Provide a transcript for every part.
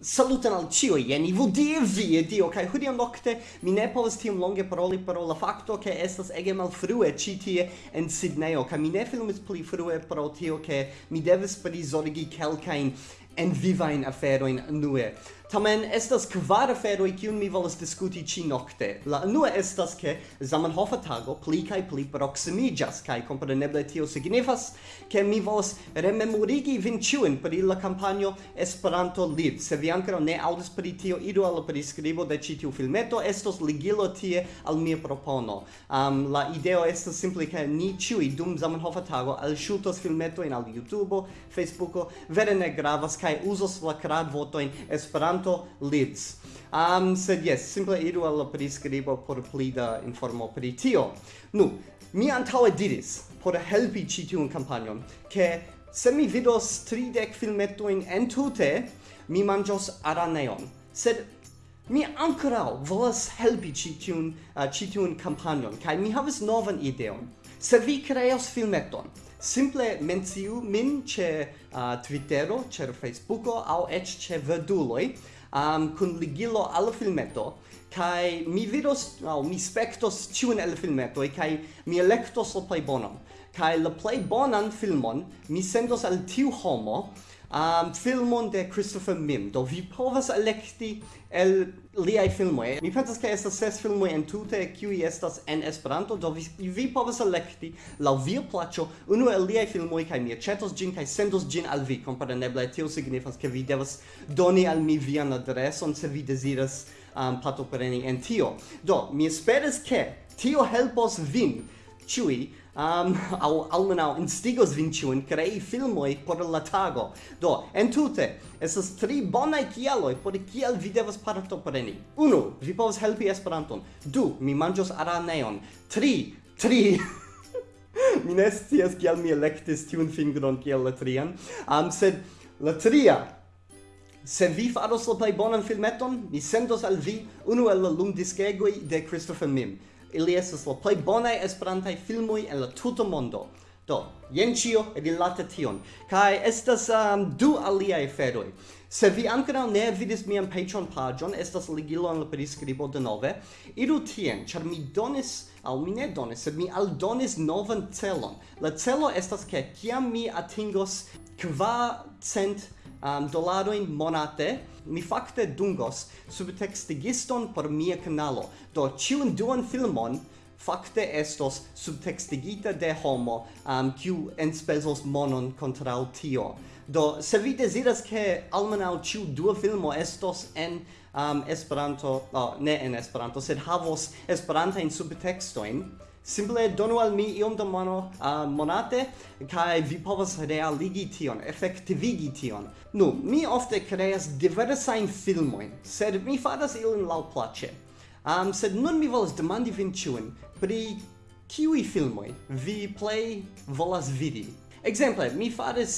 Salutan al cio, jen ivo vi, e dio, kai hudiam nocte mi ne povas tiom longe paroli pro la facto che estas ege malfrue ci tie en Sydneyo, kai mi ne filmis pli frue pro tio che mi devis prizorgi kelkain en vivain aferoin nue. Tamen estas kvar aferoj kiun mi volas diskuti ĉi nokte. La unua estas ke Zamenhofa tago pli kaj pli proksimiĝas kaj kompreneble tio signifas ke mi volas rememorigi vin ĉiujn pri la kampanjo Esperanto Live. Se vi ankoraŭ ne aŭdis pri tio, iru al la priskribo de ĉi tiu filmeto, estos ligilo tie al mia propono. Um, la ideo estas simple ke ni ĉiuj dum Zamenhofa tago alŝutos filmetojn al YouTube, Facebooko, vere ne gravas kaj uzos la kradvotojn Esperanto esperanto lids. Um, sed yes simple iru al prescribo por pli da informo pri tio. Nu mi antaŭe diris por helpi ci tiun kampanjon ke se mi vidos 30 filmetojn entute mi manĝos araneon. Sed mi ancora volas helpi ci tiun eh, uh, ci tiun kampanjon kaj mi havas novan ideon. Se vi kreos filmeton simple menciu min ĉe uh, Twittero ĉe Facebooko aŭ eĉ ĉe Verduloj um, kun ligilo al filmeto kai mi vidos au mi spektos tiun el filmeto kai mi elektos la plej bonan kai la plej bonan filmon mi sendos al tiu homo um, filmon de Christopher Mim. Do vi povas elekti el liaj filmoj. Mi pensas ke estas ses filmoj entute kiuj estas en Esperanto, do vi, vi povas elekti laŭ via plaĉo unu el liaj filmoj kaj mi aĉetos ĝin kaj sendos ĝin al vi. Kompreneble tio signifas ke vi devas doni al mi vian adreson se vi deziras um, partopreni en tio. Do, mi esperas ke tio helpos vin ĉiuj um, au almenau instigos vin ciuin crei filmoi por la tago. Do, entute, esas tri bonai kialoi por kial vi devas partopreni. Unu, vi povas helpi Esperanton. Du, mi mangios araneon. Tri, tri... mi ne scias kial mi electis tiun fingron kiel la trian, um, sed la tria Se vi faros la plei bonan filmeton, mi sendos al vi unu el la lumdiskegoi de Christopher Mim ili estas la plej bonaj esperantaj filmoj en la tuta mondo. Do, jen ĉio rilate tion. Kaj estas um, du aliaj aferoj. Se vi ankoraŭ ne vidis mian Patreon paĝon, estas ligilo en la priskribo denove. Iru tien, ĉar mi donis al mi ne donis, sed mi aldonis novan celon. La celo estas ke kiam mi atingos kvar cent um, dolaroin monate, mi fakte dungos subtextigiston por mia kanalo. Do ciun duan filmon fakte estos subtextigita de homo um, kiu enspezos monon kontraŭ tio. Do, se vi desiras ke almenaŭ ĉiu dua filmo estos en um, Esperanto, oh, ne en Esperanto, sed havos Esperantajn subtextoin, simple donu al mi iom da mono uh, monate kai vi povas realigi tion, efektivigi tion. Nu, mi ofte kreas diversajn filmojn, sed mi faras ilin laŭ plaĉe Um, sed nun mi volas demandi vin ĉiun pri kiuj filmo vi play volas vidi. Ekzemple, mi faris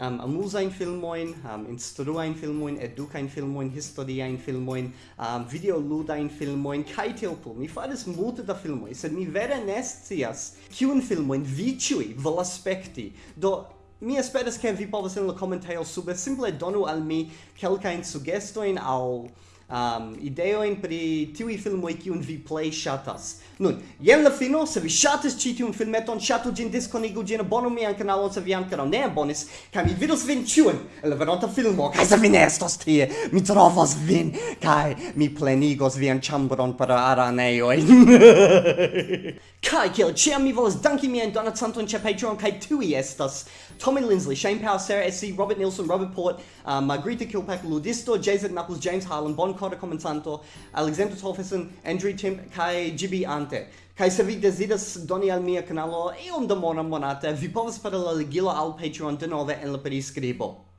um, amusain filmoin, um, instruain filmoin, educain filmoin, historiain filmoin, um, videoludain filmoin, kai teo. Mi faris multe da filmoi, sed mi vere nescias kiun filmoin vi ciui vol aspekti. Do, mi esperas ke vi povas en la komentejo sube simple donu al mi kelkajn sugestojn aŭ um, ideoin pri tiui filmoi kiun vi play shatas. Nun, jen la fino, se vi shatas ci tiun filmeton, shatu gin disconigu gin abonu mian canalo se vi ancora ne abonis, ca mi vidus vin ĉiun en la veronta filmo, ca se vi ne estos tie, mi trovos vin, ca mi plenigos vian chambron para araneoi. Kai kiel ĉiam mi volas danki mian donacanton che Patreon, kai tiuj estas Tommy Lindsley Shane Powell, Sarah SC, Robert Nilsson, Robert Port, uh, Margarita Kilpack, Ludisto, Jason Knuckles, James Harlan, Bon ancora comensanto Alexander Tolfison, Andrew Tim kai Gibi Ante. Kai se vi desidas doni al mia canalo e un da mona monate, vi povas paralelgilo al Patreon denove en la periscribo.